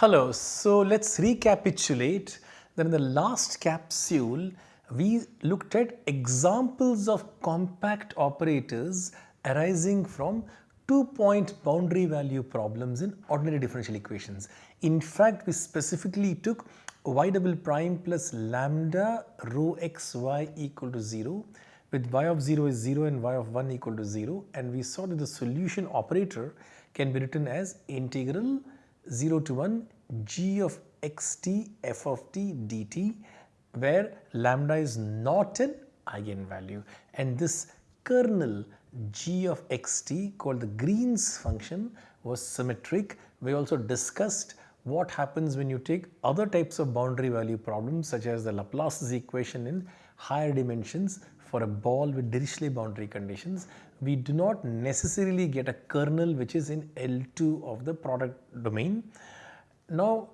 Hello, so let's recapitulate that in the last capsule we looked at examples of compact operators arising from two point boundary value problems in ordinary differential equations. In fact, we specifically took y double prime plus lambda rho xy equal to 0 with y of 0 is 0 and y of 1 equal to 0 and we saw that the solution operator can be written as integral 0 to 1 g of xt f of t dt where lambda is not an eigenvalue and this kernel g of xt called the Green's function was symmetric. We also discussed what happens when you take other types of boundary value problems such as the Laplace's equation in higher dimensions for a ball with Dirichlet boundary conditions. We do not necessarily get a kernel which is in L2 of the product domain. Now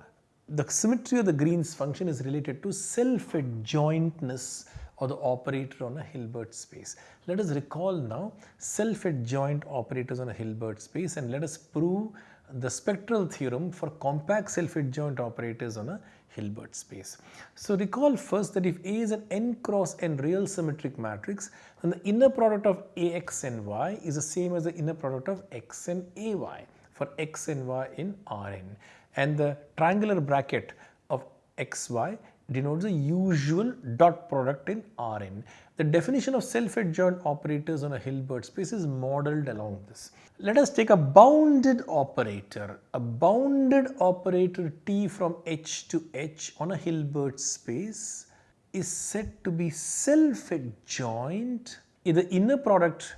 the symmetry of the Green's function is related to self-adjointness or the operator on a Hilbert space. Let us recall now self-adjoint operators on a Hilbert space and let us prove the spectral theorem for compact self-adjoint operators on a Hilbert space. So recall first that if A is an n cross n real symmetric matrix then the inner product of Ax and y is the same as the inner product of x and ay for x and y in Rn and the triangular bracket of xy denotes the usual dot product in Rn. The definition of self-adjoint operators on a Hilbert space is modeled along this. Let us take a bounded operator, a bounded operator T from H to H on a Hilbert space is said to be self-adjoint if the inner product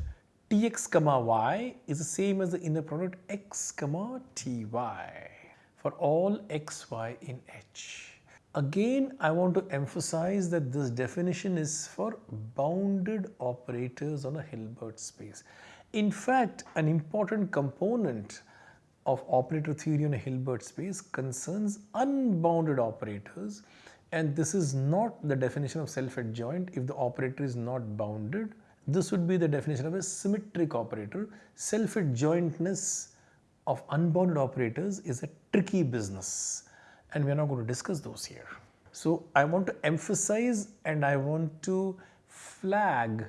Tx comma y is the same as the inner product x comma ty for all xy in H. Again, I want to emphasize that this definition is for bounded operators on a Hilbert space. In fact, an important component of operator theory on a Hilbert space concerns unbounded operators and this is not the definition of self-adjoint if the operator is not bounded. This would be the definition of a symmetric operator. Self-adjointness of unbounded operators is a tricky business and we are not going to discuss those here. So I want to emphasize and I want to flag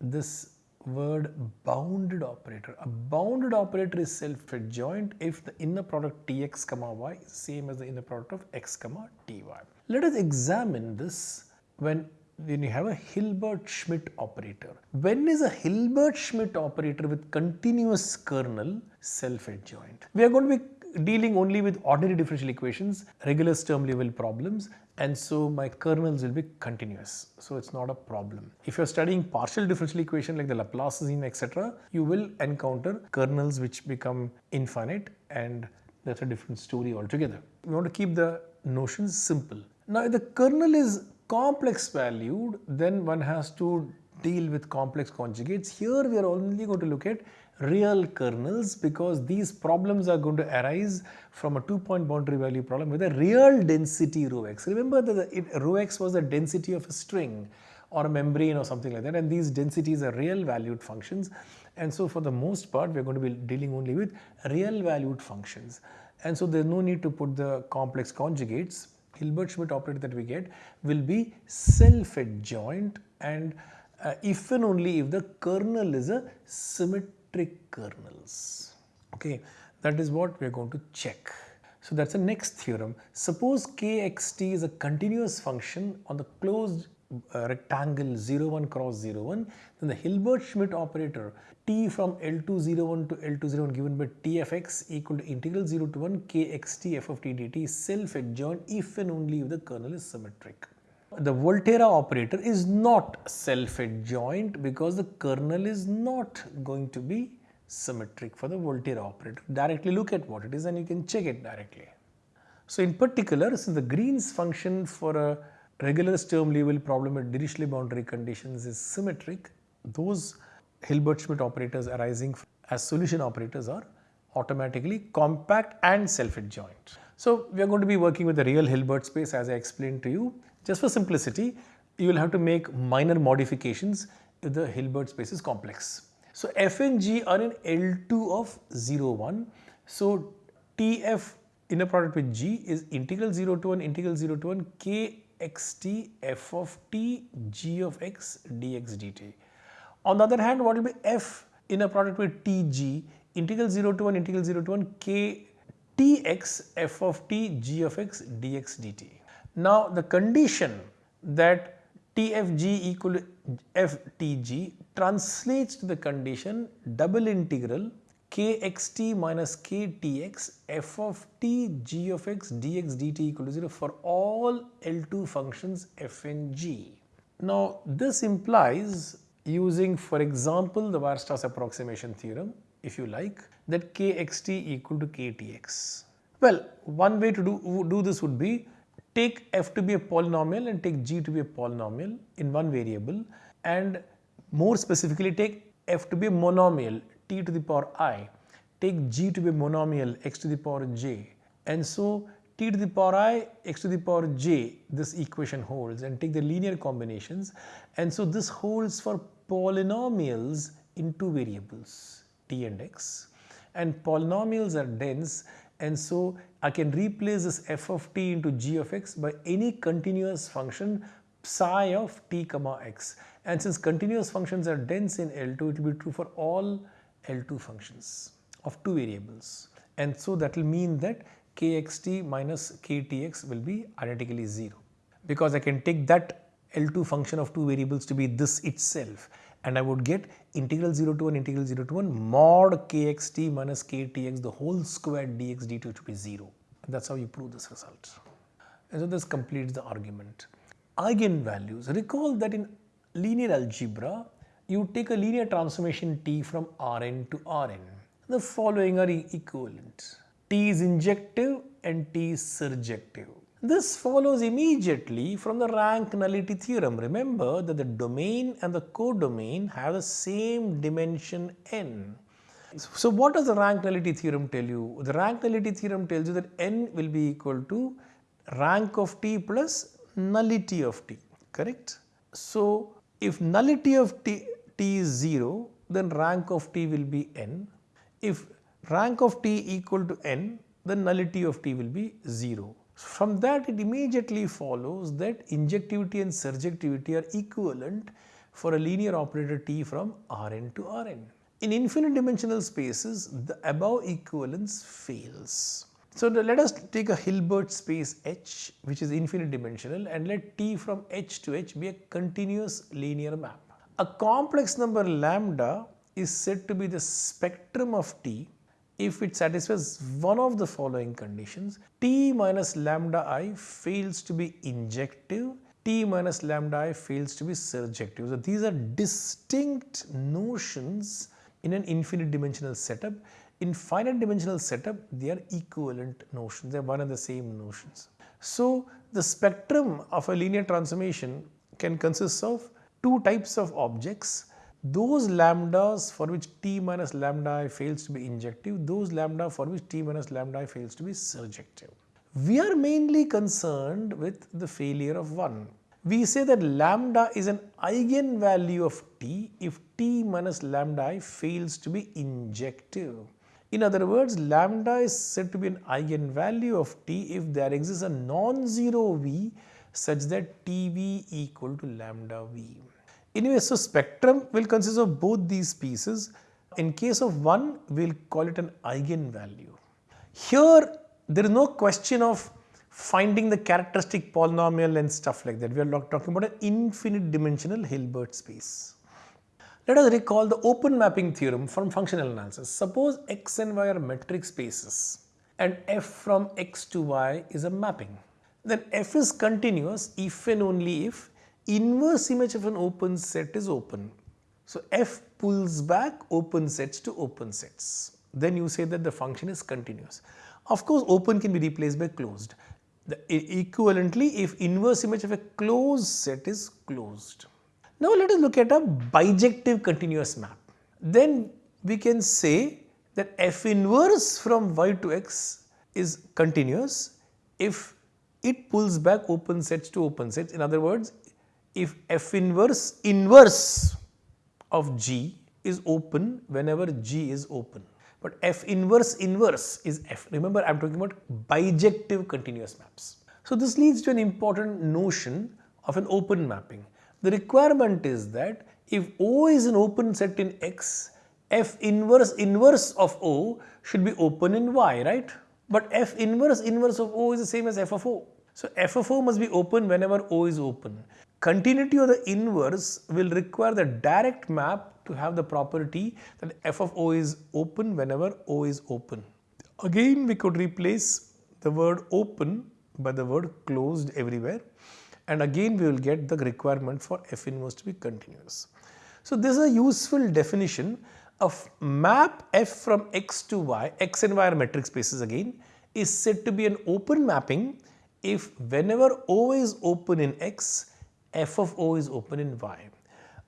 this word bounded operator. A bounded operator is self-adjoint if the inner product Tx comma y is same as the inner product of x comma ty. Let us examine this when when you have a Hilbert-Schmidt operator. When is a Hilbert-Schmidt operator with continuous kernel self-adjoint? We are going to be dealing only with ordinary differential equations, regular Sturm Liouville problems and so my kernels will be continuous. So it's not a problem. If you're studying partial differential equation like the Laplacian etc., you will encounter kernels which become infinite and that's a different story altogether. We want to keep the notions simple. Now if the kernel is complex valued then one has to deal with complex conjugates. Here we are only going to look at real kernels because these problems are going to arise from a two point boundary value problem with a real density rho x. Remember that it, rho x was the density of a string or a membrane or something like that and these densities are real valued functions. And so for the most part we are going to be dealing only with real valued functions. And so there is no need to put the complex conjugates. Hilbert-Schmidt operator that we get will be self-adjoint and uh, if and only if the kernel is a symmetric kernels. Okay, that is what we are going to check. So that's the next theorem. Suppose kxt is a continuous function on the closed uh, rectangle 01 cross 01 then the Hilbert-Schmidt operator t from L201 to L201 given by tfx equal to integral 0 to 1 kxt f of t dt is self-adjoint if and only if the kernel is symmetric. The Volterra operator is not self-adjoint because the kernel is not going to be symmetric for the Volterra operator. Directly look at what it is and you can check it directly. So in particular, since the Green's function for a regular Sturm Liouville problem at Dirichlet boundary conditions is symmetric, those Hilbert-Schmidt operators arising as solution operators are automatically compact and self-adjoint. So we are going to be working with the real Hilbert space as I explained to you. Just for simplicity, you will have to make minor modifications if the Hilbert space is complex. So f and g are in L2 of 0, 1. So Tf inner product with g is integral 0 to 1 integral 0 to 1 k x t f of t g of x dx dt. On the other hand, what will be f inner product with tg integral 0 to 1 integral 0 to 1 k f of t g of x dx dt. Now, the condition that tfg equal to ftg translates to the condition double integral kxt minus ktx f of t g of x dx dt equal to 0 for all L2 functions f and g. Now, this implies using for example the Weierstrass approximation theorem if you like that kxt equal to ktx. Well, one way to do, do this would be take f to be a polynomial and take g to be a polynomial in one variable and more specifically take f to be a monomial t to the power i, take g to be a monomial x to the power j. And so t to the power i x to the power j this equation holds and take the linear combinations. And so this holds for polynomials in two variables t and x. And polynomials are dense and so I can replace this f of t into g of x by any continuous function psi of t comma x. And since continuous functions are dense in L2 it will be true for all L2 functions of two variables. And so that will mean that kxt minus ktx will be identically 0 because I can take that L2 function of two variables to be this itself and I would get integral 0 to 1 integral 0 to 1 mod kxt minus ktx the whole square dx dt to be 0. That is how you prove this result. And so this completes the argument. Eigenvalues. Recall that in linear algebra, you take a linear transformation T from Rn to Rn. The following are equivalent. T is injective and T is surjective. This follows immediately from the rank nullity theorem. Remember that the domain and the codomain have the same dimension n. So what does the rank nullity theorem tell you? The rank nullity theorem tells you that n will be equal to rank of t plus nullity of t, correct? So if nullity of t, t is 0, then rank of t will be n. If rank of t equal to n, then nullity of t will be 0. From that it immediately follows that injectivity and surjectivity are equivalent for a linear operator T from Rn to Rn. In infinite dimensional spaces, the above equivalence fails. So let us take a Hilbert space H which is infinite dimensional and let T from H to H be a continuous linear map. A complex number lambda is said to be the spectrum of T if it satisfies one of the following conditions, T minus lambda i fails to be injective, T minus lambda i fails to be surjective. So, these are distinct notions in an infinite dimensional setup. In finite dimensional setup, they are equivalent notions, they are one and the same notions. So, the spectrum of a linear transformation can consist of two types of objects those lambdas for which t minus lambda i fails to be injective, those lambda for which t minus lambda i fails to be surjective. We are mainly concerned with the failure of one. We say that lambda is an eigenvalue of t if t minus lambda i fails to be injective. In other words, lambda is said to be an eigenvalue of t if there exists a non-zero v such that tv equal to lambda v. Anyway, so spectrum will consist of both these pieces. In case of one, we will call it an eigenvalue. Here, there is no question of finding the characteristic polynomial and stuff like that. We are talking about an infinite dimensional Hilbert space. Let us recall the open mapping theorem from functional analysis. Suppose x and y are metric spaces and f from x to y is a mapping. Then f is continuous if and only if inverse image of an open set is open. So f pulls back open sets to open sets. Then you say that the function is continuous. Of course, open can be replaced by closed. The, equivalently, if inverse image of a closed set is closed. Now let us look at a bijective continuous map. Then we can say that f inverse from y to x is continuous if it pulls back open sets to open sets. In other words, if f inverse inverse of g is open whenever g is open. but f inverse inverse is f. Remember I am talking about bijective continuous maps. So this leads to an important notion of an open mapping. The requirement is that if O is an open set in X, F inverse inverse of O should be open in Y, right? But F inverse inverse of O is the same as F of O. So F of O must be open whenever O is open. Continuity of the inverse will require the direct map to have the property that f of o is open whenever o is open. Again we could replace the word open by the word closed everywhere and again we will get the requirement for f inverse to be continuous. So this is a useful definition of map f from x to y, x and y are metric spaces again, is said to be an open mapping if whenever O is open in x, f of O is open in y.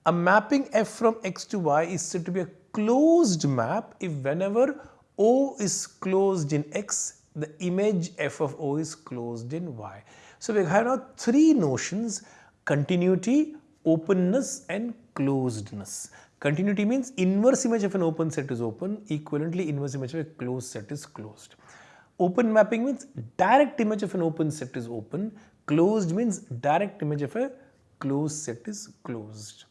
A mapping f from x to y is said to be a closed map if whenever O is closed in x, the image f of O is closed in y. So we have now three notions continuity, openness and closedness. Continuity means inverse image of an open set is open, equivalently inverse image of a closed set is closed. Open mapping means direct image of an open set is open, closed means direct image of a closed set is closed.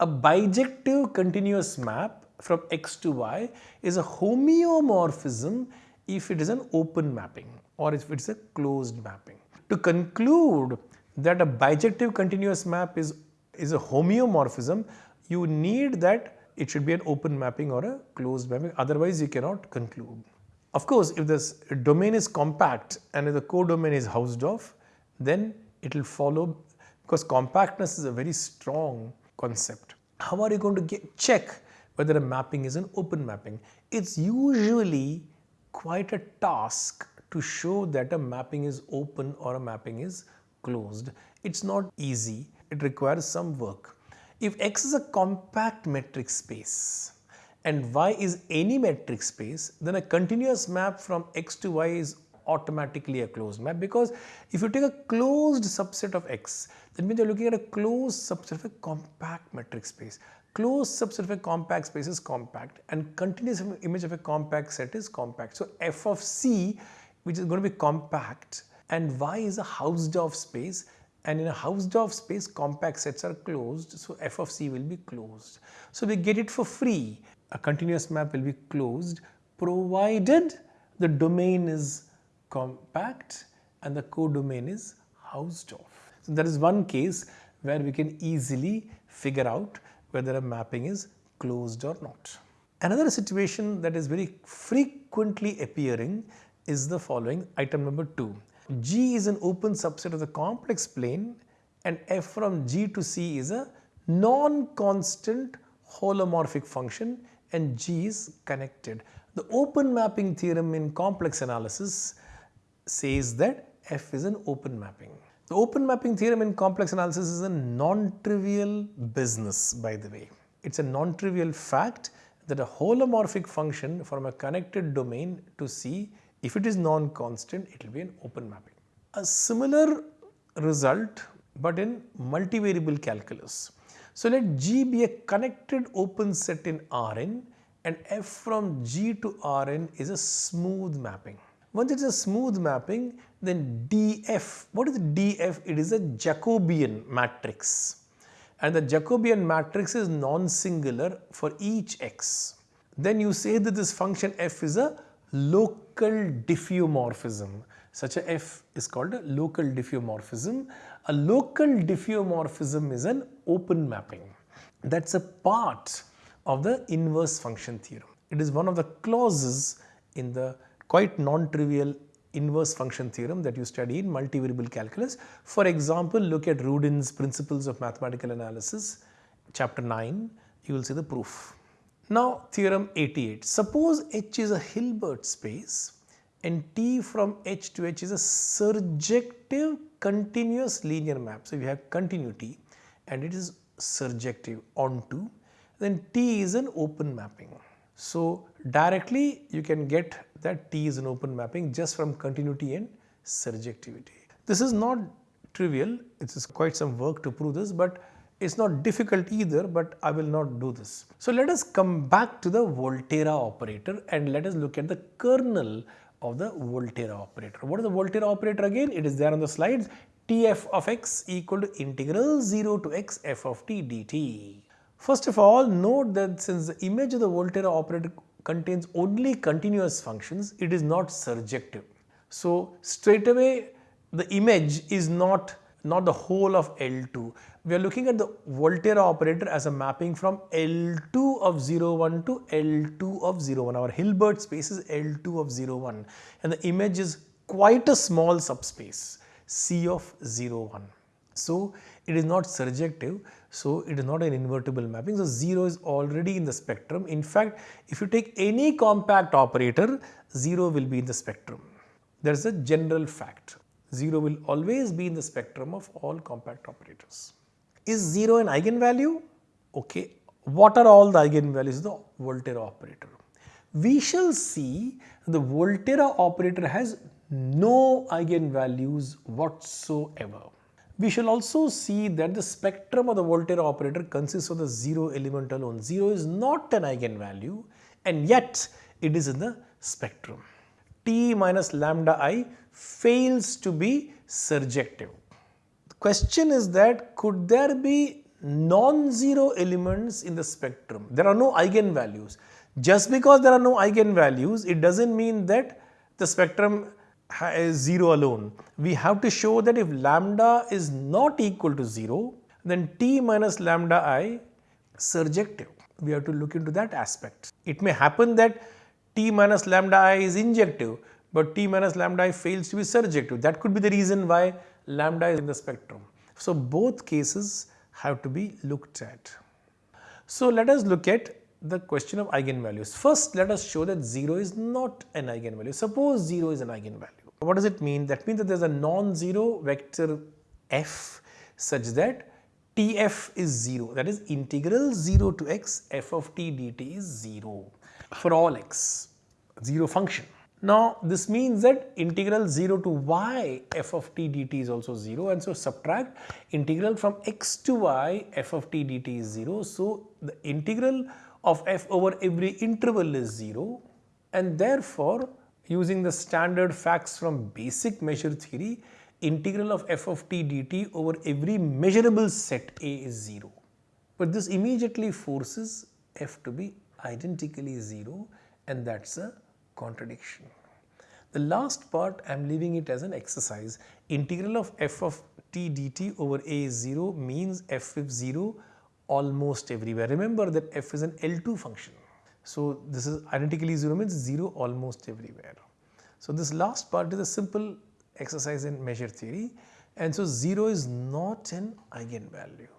A bijective continuous map from x to y is a homeomorphism if it is an open mapping or if it is a closed mapping. To conclude that a bijective continuous map is, is a homeomorphism, you need that it should be an open mapping or a closed mapping otherwise you cannot conclude. Of course, if this domain is compact and if the codomain is Hausdorff, then it will follow because compactness is a very strong concept. How are you going to get, check whether a mapping is an open mapping? It's usually quite a task to show that a mapping is open or a mapping is closed. It's not easy. It requires some work. If X is a compact metric space and Y is any metric space, then a continuous map from X to Y is automatically a closed map because if you take a closed subset of X, that means you are looking at a closed subset of a compact metric space. Closed subset of a compact space is compact and continuous image of a compact set is compact. So f of C which is going to be compact and Y is a Hausdorff space and in a Hausdorff space compact sets are closed so f of c will be closed. So we get it for free a continuous map will be closed provided the domain is compact and the codomain is Hausdorff. So that is one case where we can easily figure out whether a mapping is closed or not. Another situation that is very frequently appearing is the following item number 2. G is an open subset of the complex plane and f from G to C is a non-constant holomorphic function and G is connected. The open mapping theorem in complex analysis says that f is an open mapping. The open mapping theorem in complex analysis is a non-trivial business by the way. It's a non-trivial fact that a holomorphic function from a connected domain to C if it is non-constant, it will be an open mapping. A similar result but in multivariable calculus. So let G be a connected open set in Rn and f from G to Rn is a smooth mapping. Once it is a smooth mapping, then df, what is df? It is a Jacobian matrix and the Jacobian matrix is non-singular for each x. Then you say that this function f is a local diffeomorphism. Such a f is called a local diffeomorphism. A local diffeomorphism is an open mapping. That's a part of the inverse function theorem. It is one of the clauses in the quite non-trivial inverse function theorem that you study in multivariable calculus. For example, look at Rudin's Principles of Mathematical Analysis, chapter 9, you will see the proof. Now theorem 88. Suppose H is a Hilbert space and T from H to H is a surjective continuous linear map. So we have continuity and it is surjective onto then T is an open mapping. So directly you can get that T is an open mapping just from continuity and surjectivity. This is not trivial, it is quite some work to prove this but It's not difficult either, but I will not do this. So let us come back to the Volterra operator and let us look at the kernel of the Volterra operator. What is the Volterra operator again? It is there on the slides. Tf of x equal to integral 0 to x f of t dt. First of all, note that since the image of the Volterra operator contains only continuous functions, it is not surjective. So straight away the image is not not the whole of L2. We are looking at the Volterra operator as a mapping from L2 of 01 to L2 of 01. Our Hilbert space is L2 of 01 and the image is quite a small subspace C of 01. So it is not surjective. So it is not an invertible mapping. So 0 is already in the spectrum. In fact, if you take any compact operator, 0 will be in the spectrum. There is a general fact. 0 will always be in the spectrum of all compact operators. Is 0 an eigenvalue? Okay. What are all the eigenvalues of the Volterra operator? We shall see the Volterra operator has no eigenvalues whatsoever. We shall also see that the spectrum of the Volterra operator consists of the 0 element alone. 0 is not an eigenvalue and yet it is in the spectrum. T minus lambda i fails to be surjective. The question is that could there be non-zero elements in the spectrum? There are no eigenvalues. Just because there are no eigenvalues, it does not mean that the spectrum is 0 alone. We have to show that if lambda is not equal to 0, then t minus lambda i surjective. We have to look into that aspect. It may happen that t minus lambda i is injective, but t minus lambda i fails to be surjective. That could be the reason why lambda is in the spectrum. So both cases have to be looked at. So let us look at the question of eigenvalues. First let us show that 0 is not an eigenvalue. Suppose 0 is an eigenvalue. What does it mean? That means that there is a non-zero vector f such that tf is 0 that is integral 0 to x f of t dt is 0 for all x 0 function. Now this means that integral 0 to y f of t dt is also 0 and so subtract integral from x to y f of t dt is 0. So the integral of f over every interval is 0 and therefore using the standard facts from basic measure theory integral of f of t dt over every measurable set A is 0. But this immediately forces f to be identically 0 and that is a contradiction. The last part I am leaving it as an exercise. Integral of f of t dt over a is 0 means f is 0 almost everywhere. Remember that f is an L2 function. So this is identically 0 means 0 almost everywhere. So this last part is a simple exercise in measure theory and so 0 is not an eigenvalue.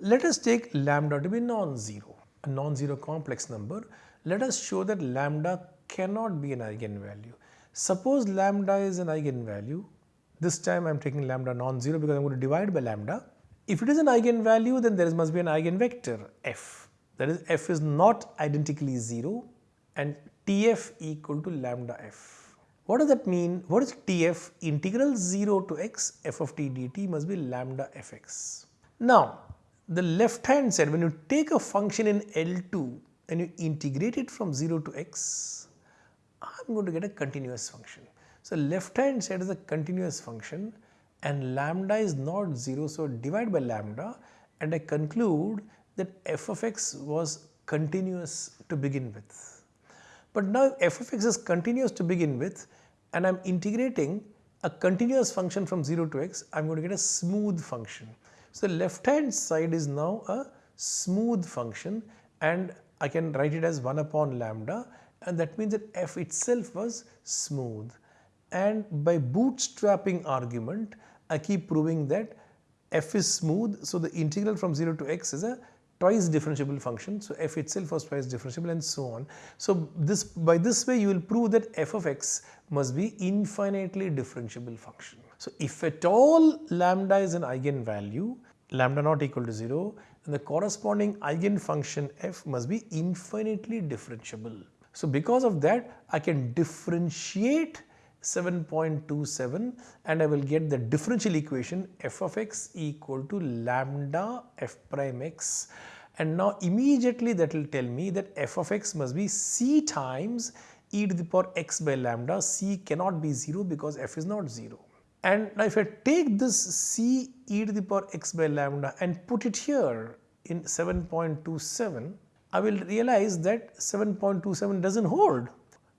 Let us take lambda to be non-zero, a non-zero complex number. Let us show that lambda cannot be an eigenvalue. Suppose lambda is an eigenvalue, this time I am taking lambda non-zero because I am going to divide by lambda. If it is an eigenvalue then there must be an eigenvector f that is f is not identically 0 and tf equal to lambda f. What does that mean? What is tf? Integral 0 to x f of t dt must be lambda fx. Now the left hand side when you take a function in L2 and you integrate it from 0 to x I'm going to get a continuous function. So left hand side is a continuous function and lambda is not 0 so divide by lambda and I conclude that f of x was continuous to begin with. But now f of x is continuous to begin with and I am integrating a continuous function from 0 to x I am going to get a smooth function. So the left hand side is now a smooth function and I can write it as 1 upon lambda and that means that f itself was smooth and by bootstrapping argument I keep proving that f is smooth so the integral from 0 to x is a twice differentiable function so f itself was twice differentiable and so on. So this by this way you will prove that f of x must be infinitely differentiable function. So if at all lambda is an eigenvalue lambda not equal to 0 then the corresponding eigenfunction f must be infinitely differentiable. So because of that I can differentiate 7.27 and I will get the differential equation f of x equal to lambda f prime x. And now immediately that will tell me that f of x must be c times e to the power x by lambda. C cannot be 0 because f is not 0 and now if I take this c e to the power x by lambda and put it here in 7.27 I will realize that 7.27 doesn't hold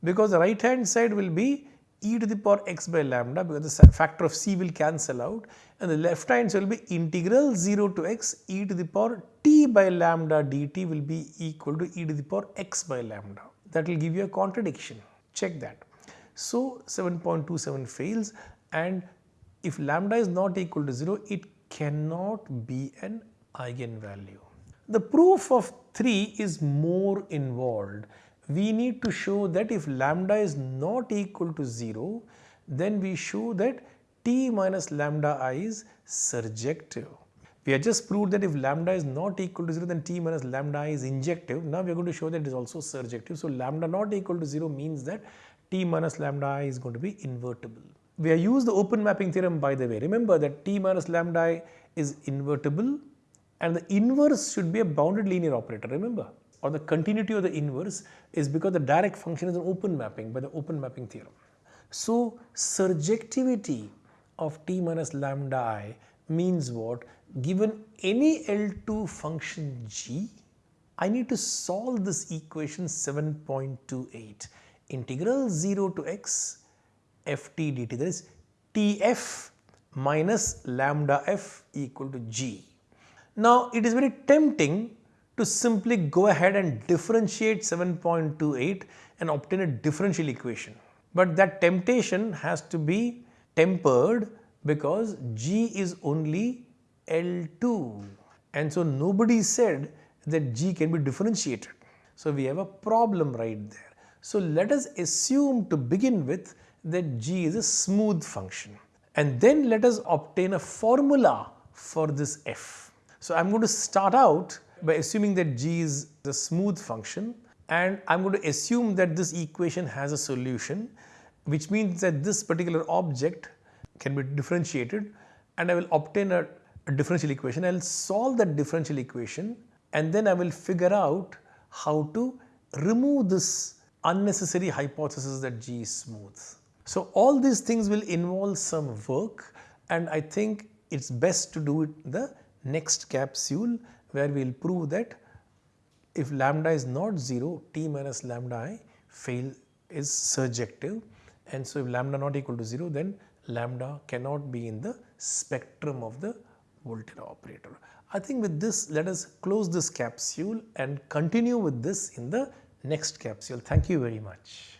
because the right hand side will be e to the power x by lambda because the factor of c will cancel out and the left hand side will be integral 0 to x e to the power t by lambda dt will be equal to e to the power x by lambda. That will give you a contradiction. Check that. So 7.27 fails and if lambda is not equal to 0 it cannot be an eigenvalue. The proof of 3 is more involved. We need to show that if lambda is not equal to 0, then we show that t minus lambda i is surjective. We have just proved that if lambda is not equal to 0 then t minus lambda i is injective. Now we are going to show that it is also surjective. So lambda not equal to 0 means that t minus lambda i is going to be invertible. We have used the open mapping theorem by the way. Remember that t minus lambda i is invertible and the inverse should be a bounded linear operator remember or the continuity of the inverse is because the direct function is an open mapping by the open mapping theorem. So surjectivity of t minus lambda i means what given any L2 function g I need to solve this equation 7.28 integral 0 to x ft dt that is tf minus lambda f equal to g. Now it is very tempting to simply go ahead and differentiate 7.28 and obtain a differential equation. But that temptation has to be tempered because G is only L2 and so nobody said that G can be differentiated. So we have a problem right there. So let us assume to begin with that G is a smooth function and then let us obtain a formula for this f. So I'm going to start out by assuming that g is the smooth function and I'm going to assume that this equation has a solution which means that this particular object can be differentiated and I will obtain a, a differential equation. I'll solve that differential equation and then I will figure out how to remove this unnecessary hypothesis that G is smooth. So all these things will involve some work and I think it's best to do it the next capsule where we will prove that if lambda is not 0 t minus lambda i fail is surjective and so if lambda not equal to 0 then lambda cannot be in the spectrum of the Volterra operator. I think with this let us close this capsule and continue with this in the next capsule. Thank you very much.